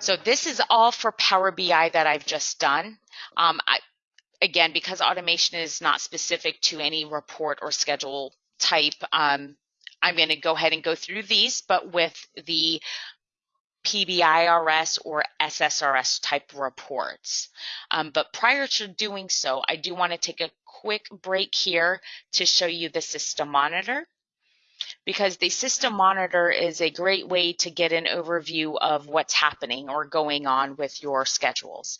So this is all for Power BI that I've just done. Um, I, again, because automation is not specific to any report or schedule type, um, I'm going to go ahead and go through these, but with the PBIRS or SSRS type reports. Um, but prior to doing so, I do want to take a quick break here to show you the system monitor because the system monitor is a great way to get an overview of what's happening or going on with your schedules.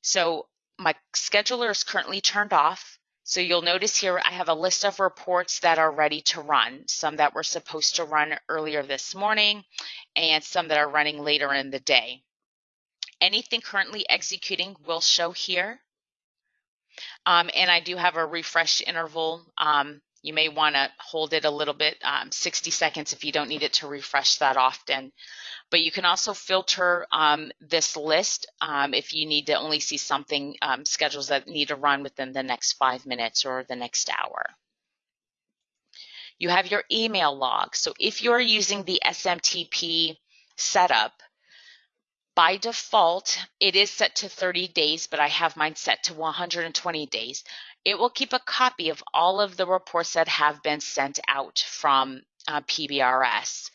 So my scheduler is currently turned off. So you'll notice here I have a list of reports that are ready to run, some that were supposed to run earlier this morning and some that are running later in the day. Anything currently executing will show here. Um, and I do have a refresh interval. Um, you may want to hold it a little bit, um, 60 seconds if you don't need it to refresh that often. But you can also filter um, this list um, if you need to only see something, um, schedules that need to run within the next five minutes or the next hour. You have your email log. So if you're using the SMTP setup, by default, it is set to 30 days, but I have mine set to 120 days. It will keep a copy of all of the reports that have been sent out from uh, PBRS.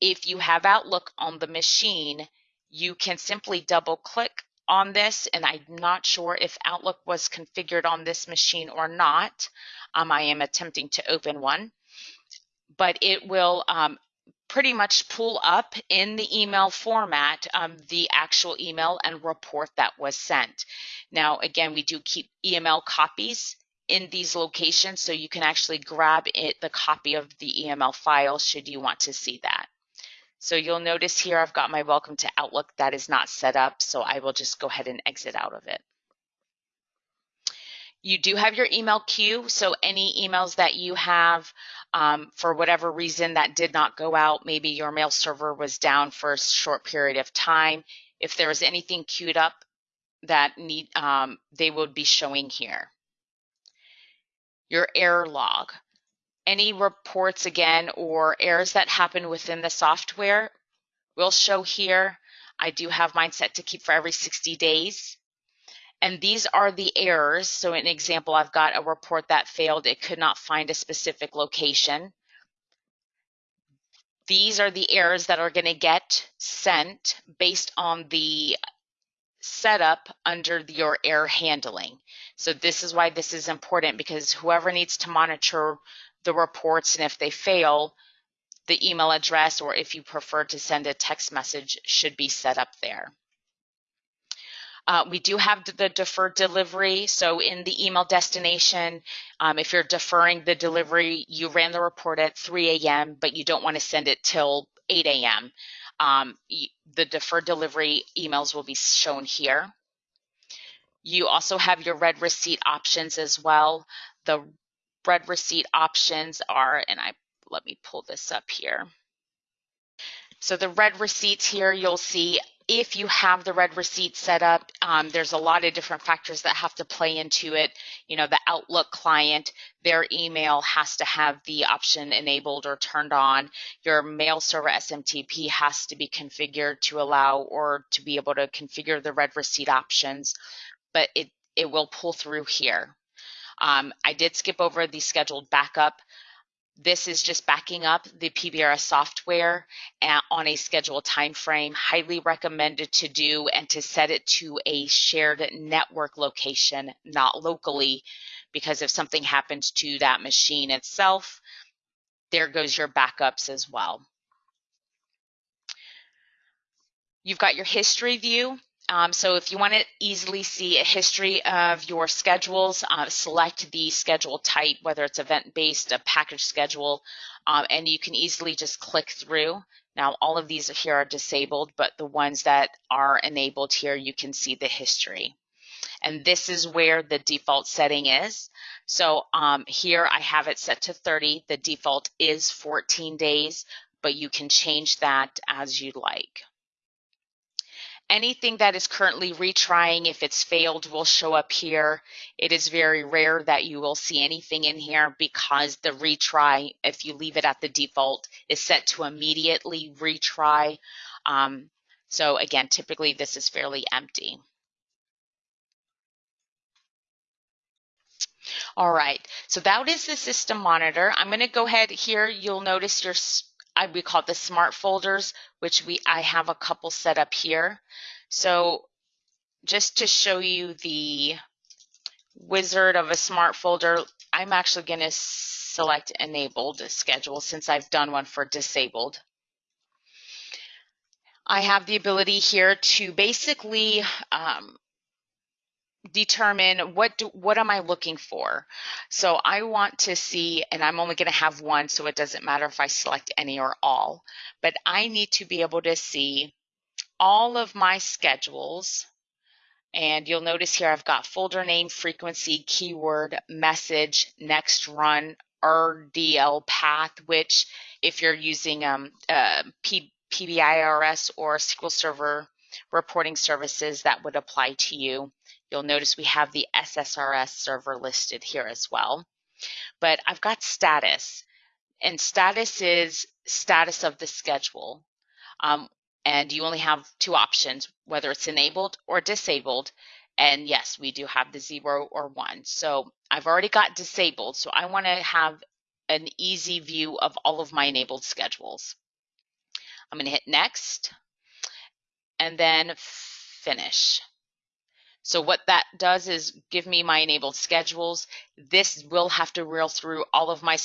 If you have Outlook on the machine, you can simply double click on this, and I'm not sure if Outlook was configured on this machine or not. Um, I am attempting to open one, but it will um, pretty much pull up in the email format um, the actual email and report that was sent. Now, again, we do keep EML copies in these locations, so you can actually grab it, the copy of the EML file should you want to see that. So you'll notice here I've got my welcome to Outlook that is not set up, so I will just go ahead and exit out of it. You do have your email queue, so any emails that you have um, for whatever reason that did not go out, maybe your mail server was down for a short period of time. If there is anything queued up that need, um, they would be showing here. Your error log any reports again or errors that happen within the software will show here. I do have mine set to keep for every 60 days. And these are the errors. So an example, I've got a report that failed. It could not find a specific location. These are the errors that are going to get sent based on the setup under your error handling. So this is why this is important because whoever needs to monitor the reports and if they fail, the email address or if you prefer to send a text message should be set up there. Uh, we do have the deferred delivery. So in the email destination, um, if you're deferring the delivery, you ran the report at 3 a.m., but you don't want to send it till 8 a.m. Um, the deferred delivery emails will be shown here. You also have your read receipt options as well. The read receipt options are, and I let me pull this up here. So the read receipts here, you'll see if you have the read receipt set up, um, there's a lot of different factors that have to play into it. You know, the Outlook client, their email has to have the option enabled or turned on. Your mail server SMTP has to be configured to allow or to be able to configure the read receipt options, but it, it will pull through here. Um, I did skip over the scheduled backup. This is just backing up the PBRS software uh, on a scheduled time frame. Highly recommended to do and to set it to a shared network location, not locally, because if something happens to that machine itself, there goes your backups as well. You've got your history view. Um, so if you want to easily see a history of your schedules, uh, select the schedule type, whether it's event-based, a package schedule, um, and you can easily just click through. Now, all of these here are disabled, but the ones that are enabled here, you can see the history. And this is where the default setting is. So um, here I have it set to 30. The default is 14 days, but you can change that as you like. Anything that is currently retrying, if it's failed, will show up here. It is very rare that you will see anything in here because the retry, if you leave it at the default, is set to immediately retry. Um, so again, typically this is fairly empty. All right, so that is the system monitor. I'm going to go ahead here. You'll notice your I, we call it the smart folders, which we I have a couple set up here. So just to show you the wizard of a smart folder, I'm actually going to select enabled schedule since I've done one for disabled. I have the ability here to basically um, determine what do, what am I looking for. So I want to see, and I'm only going to have one, so it doesn't matter if I select any or all, but I need to be able to see all of my schedules. And you'll notice here I've got folder name, frequency, keyword, message, next run, RDL path, which if you're using um, uh, P, PBIRS or SQL Server reporting services, that would apply to you. You'll notice we have the SSRS server listed here as well. But I've got status, and status is status of the schedule. Um, and you only have two options, whether it's enabled or disabled. And yes, we do have the zero or one. So I've already got disabled, so I want to have an easy view of all of my enabled schedules. I'm going to hit next and then finish. So what that does is give me my enabled schedules. This will have to reel through all of my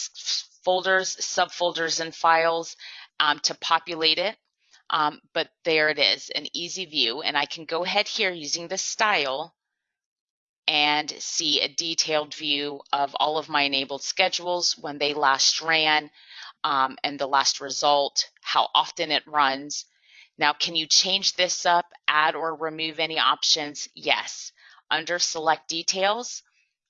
folders, subfolders, and files um, to populate it. Um, but there it is, an easy view. And I can go ahead here using the style and see a detailed view of all of my enabled schedules, when they last ran, um, and the last result, how often it runs, now, can you change this up, add or remove any options? Yes. Under select details,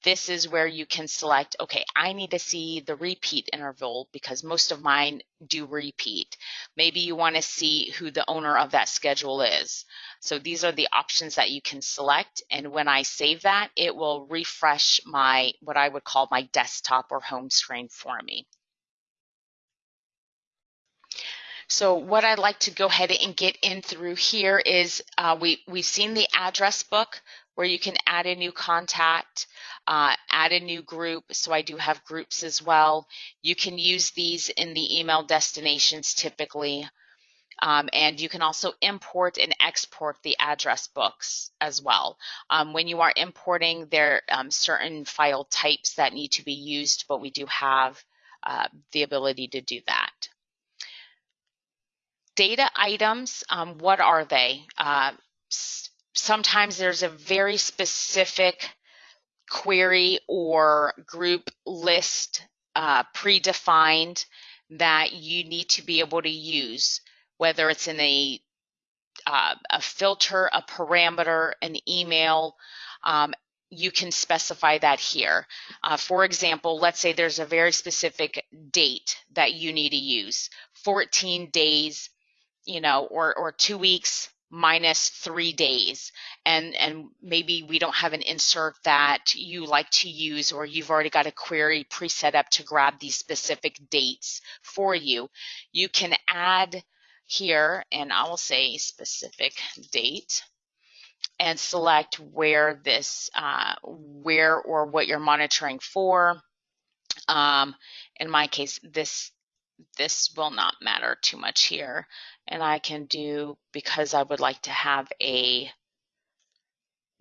this is where you can select, okay, I need to see the repeat interval because most of mine do repeat. Maybe you want to see who the owner of that schedule is. So these are the options that you can select. And when I save that, it will refresh my, what I would call my desktop or home screen for me. So what I'd like to go ahead and get in through here is uh, we, we've seen the address book where you can add a new contact, uh, add a new group. So I do have groups as well. You can use these in the email destinations typically. Um, and you can also import and export the address books as well. Um, when you are importing, there are um, certain file types that need to be used, but we do have uh, the ability to do that. Data items, um, what are they? Uh, sometimes there's a very specific query or group list uh, predefined that you need to be able to use, whether it's in a uh, a filter, a parameter, an email. Um, you can specify that here. Uh, for example, let's say there's a very specific date that you need to use 14 days you know, or or two weeks minus three days. And and maybe we don't have an insert that you like to use or you've already got a query pre-set up to grab these specific dates for you. You can add here and i will say specific date and select where this uh, where or what you're monitoring for. Um, in my case this this will not matter too much here and I can do, because I would like to have a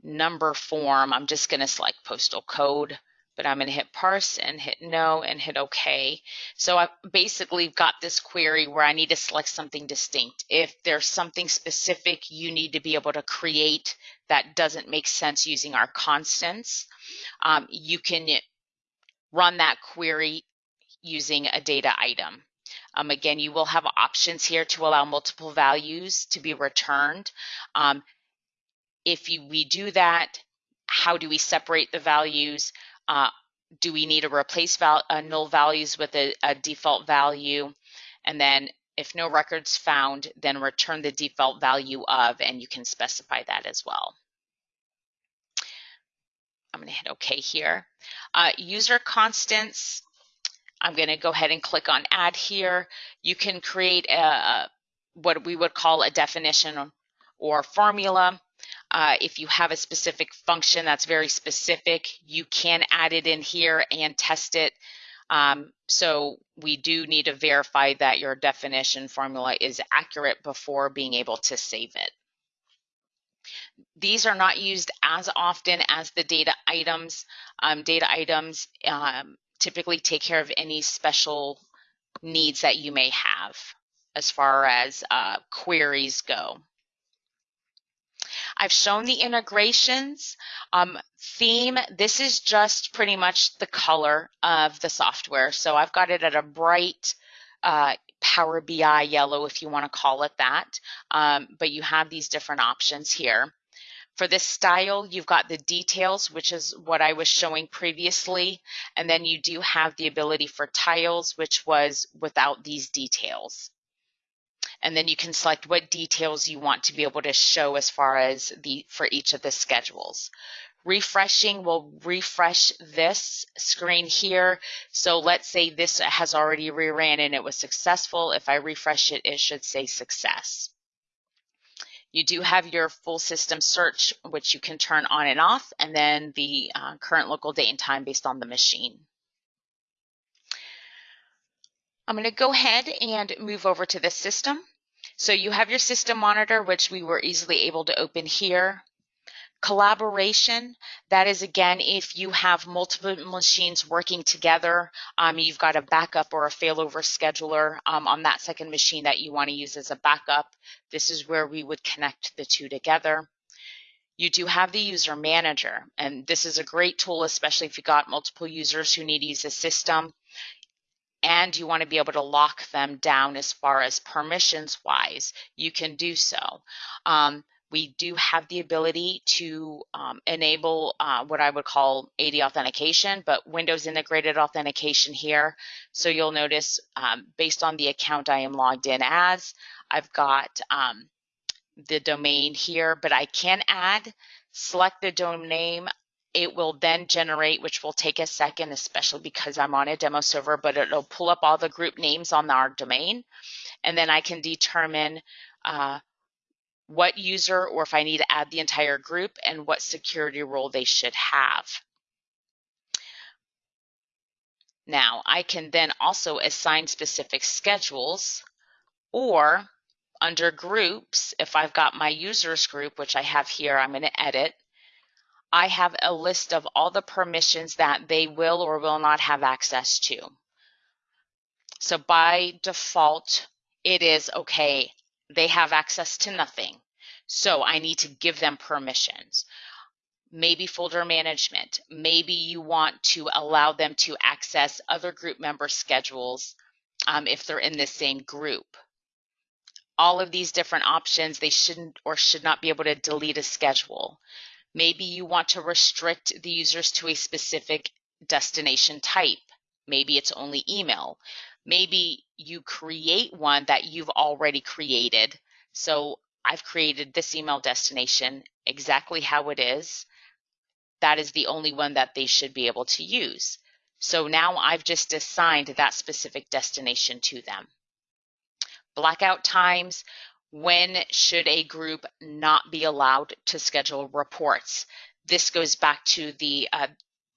number form, I'm just going to select postal code, but I'm going to hit parse and hit no and hit OK. So I basically got this query where I need to select something distinct. If there's something specific you need to be able to create that doesn't make sense using our constants, um, you can run that query using a data item. Um, again, you will have options here to allow multiple values to be returned. Um, if you, we do that, how do we separate the values? Uh, do we need to replace val uh, null values with a, a, default value? And then if no records found, then return the default value of, and you can specify that as well. I'm going to hit OK here. Uh, user constants, I'm going to go ahead and click on Add here. You can create a, what we would call a definition or formula. Uh, if you have a specific function that's very specific, you can add it in here and test it. Um, so we do need to verify that your definition formula is accurate before being able to save it. These are not used as often as the data items. Um, data items um, typically take care of any special needs that you may have as far as uh, queries go. I've shown the integrations. Um, theme, this is just pretty much the color of the software. So I've got it at a bright uh, Power BI yellow, if you want to call it that. Um, but you have these different options here. For this style, you've got the details, which is what I was showing previously. And then you do have the ability for tiles, which was without these details. And then you can select what details you want to be able to show as far as the for each of the schedules. Refreshing will refresh this screen here. So let's say this has already reran and it was successful. If I refresh it, it should say success. You do have your full system search, which you can turn on and off, and then the uh, current local date and time based on the machine. I'm going to go ahead and move over to the system. So you have your system monitor, which we were easily able to open here. Collaboration, that is again, if you have multiple machines working together, um, you've got a backup or a failover scheduler um, on that second machine that you want to use as a backup. This is where we would connect the two together. You do have the user manager, and this is a great tool, especially if you've got multiple users who need to use a system and you want to be able to lock them down as far as permissions wise, you can do so. Um, we do have the ability to um, enable uh, what I would call AD authentication, but Windows integrated authentication here. So you'll notice um, based on the account I am logged in as, I've got um, the domain here, but I can add, select the domain. It will then generate, which will take a second, especially because I'm on a demo server, but it'll pull up all the group names on our domain. And then I can determine uh, what user or if I need to add the entire group and what security role they should have. Now I can then also assign specific schedules or under groups, if I've got my users group, which I have here, I'm going to edit, I have a list of all the permissions that they will or will not have access to. So by default, it is okay, they have access to nothing. So I need to give them permissions. Maybe folder management. Maybe you want to allow them to access other group member schedules um, if they're in the same group. All of these different options, they shouldn't or should not be able to delete a schedule. Maybe you want to restrict the users to a specific destination type. Maybe it's only email. Maybe you create one that you've already created. So I've created this email destination exactly how it is. That is the only one that they should be able to use. So now I've just assigned that specific destination to them. Blackout times, when should a group not be allowed to schedule reports? This goes back to the uh,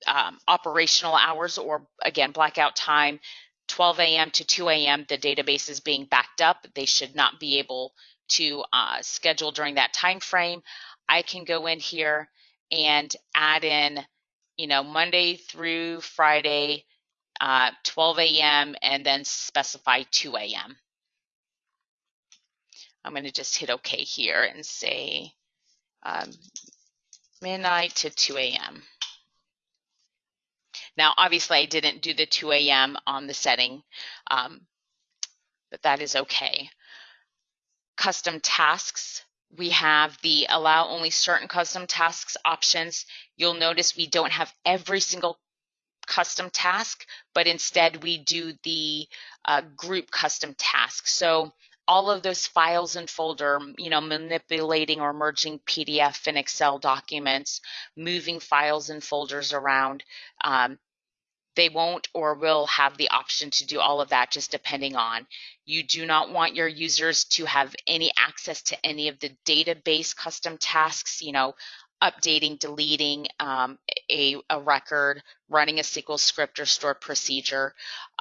um, operational hours or again, blackout time, 12 a.m. to 2 a.m. The database is being backed up. They should not be able to uh, schedule during that time frame. I can go in here and add in, you know, Monday through Friday, uh, 12 a.m. and then specify 2 a.m. I'm going to just hit OK here and say um, midnight to 2 a.m. Now, obviously, I didn't do the 2 a.m. on the setting, um, but that is okay. Custom tasks, we have the allow only certain custom tasks options. You'll notice we don't have every single custom task, but instead we do the uh, group custom task. So all of those files and folder, you know, manipulating or merging PDF and Excel documents, moving files and folders around. Um, they won't or will have the option to do all of that just depending on. You do not want your users to have any access to any of the database custom tasks, you know, updating, deleting um, a, a, record, running a SQL script or stored procedure.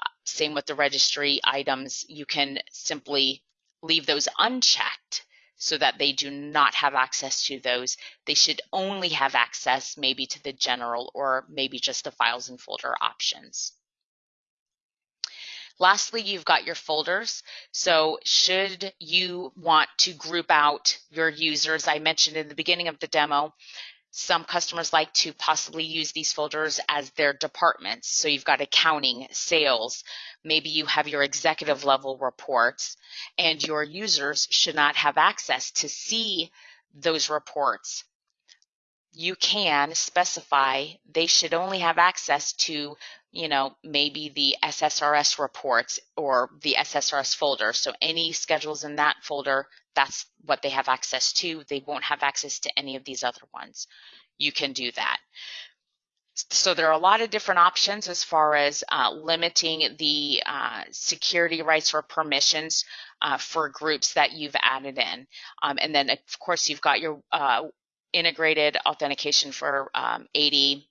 Uh, same with the registry items. You can simply leave those unchecked so that they do not have access to those. They should only have access maybe to the general or maybe just the files and folder options. Lastly, you've got your folders. So should you want to group out your users, I mentioned in the beginning of the demo, some customers like to possibly use these folders as their departments. So you've got accounting, sales, maybe you have your executive level reports, and your users should not have access to see those reports. You can specify they should only have access to, you know, maybe the SSRS reports or the SSRS folder. So any schedules in that folder, that's what they have access to. They won't have access to any of these other ones. You can do that. So there are a lot of different options as far as uh, limiting the uh, security rights or permissions uh, for groups that you've added in. Um, and then, of course, you've got your uh, integrated authentication for um, AD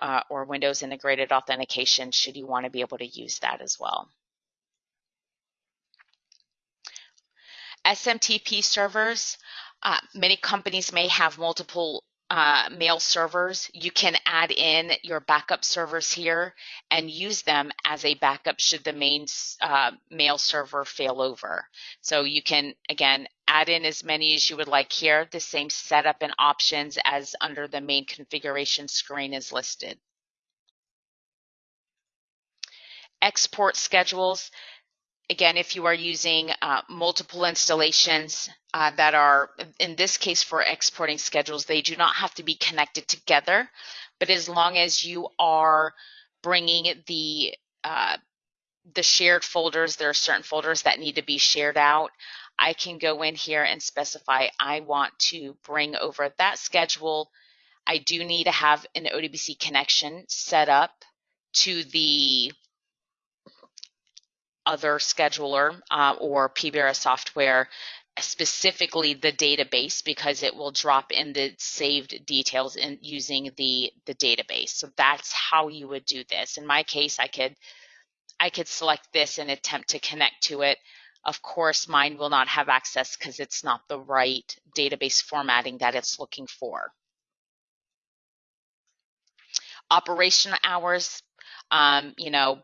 uh, or Windows integrated authentication should you want to be able to use that as well. SMTP servers, uh, many companies may have multiple uh, mail servers. You can add in your backup servers here and use them as a backup should the main uh, mail server fail over. So you can, again, add in as many as you would like here. The same setup and options as under the main configuration screen is listed. Export schedules again, if you are using uh, multiple installations uh, that are, in this case for exporting schedules, they do not have to be connected together. But as long as you are bringing the uh, the shared folders, there are certain folders that need to be shared out. I can go in here and specify I want to bring over that schedule. I do need to have an ODBC connection set up to the other scheduler uh, or PBRS software, specifically the database, because it will drop in the saved details in using the, the database. So that's how you would do this. In my case, I could I could select this and attempt to connect to it. Of course, mine will not have access because it's not the right database formatting that it's looking for. Operation hours, um, you know,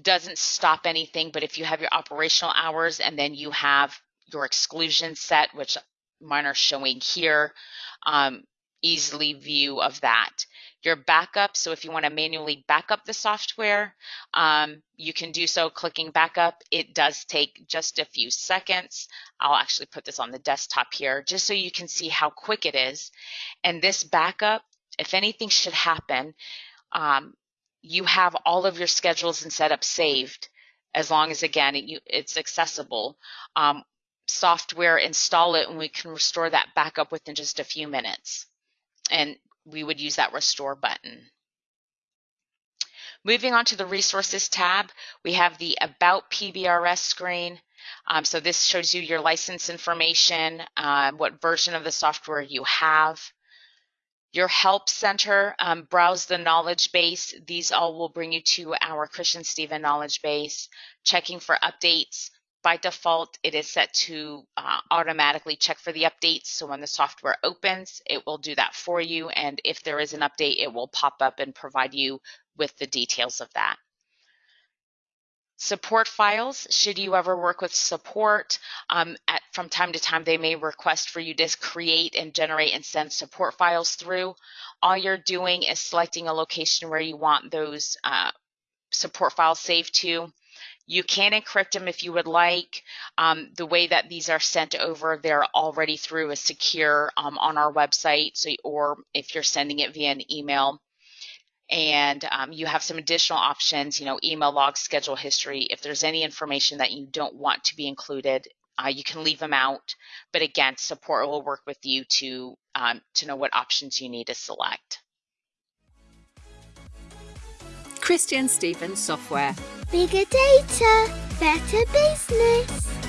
doesn't stop anything, but if you have your operational hours and then you have your exclusion set, which mine are showing here, um, easily view of that. Your backup, so if you want to manually backup the software, um, you can do so clicking backup. It does take just a few seconds. I'll actually put this on the desktop here just so you can see how quick it is. And this backup, if anything should happen, um, you have all of your schedules and setups saved as long as again it, you, it's accessible. Um, software install it and we can restore that backup within just a few minutes. And we would use that restore button. Moving on to the resources tab we have the about pbrs screen. Um, so this shows you your license information uh, what version of the software you have your help center, um, browse the knowledge base. These all will bring you to our ChristianSteven knowledge base. Checking for updates. By default, it is set to uh, automatically check for the updates. So when the software opens, it will do that for you. And if there is an update, it will pop up and provide you with the details of that. Support files, should you ever work with support, um, at, from time to time they may request for you to create and generate and send support files through. All you're doing is selecting a location where you want those uh, support files saved to. You can encrypt them if you would like. Um, the way that these are sent over, they're already through a secure um, on our website. So, or if you're sending it via an email, and um, you have some additional options, you know, email logs, schedule history. If there's any information that you don't want to be included, uh, you can leave them out. But again, support will work with you to um, to know what options you need to select. Christian Stevens Software. Bigger data, better business.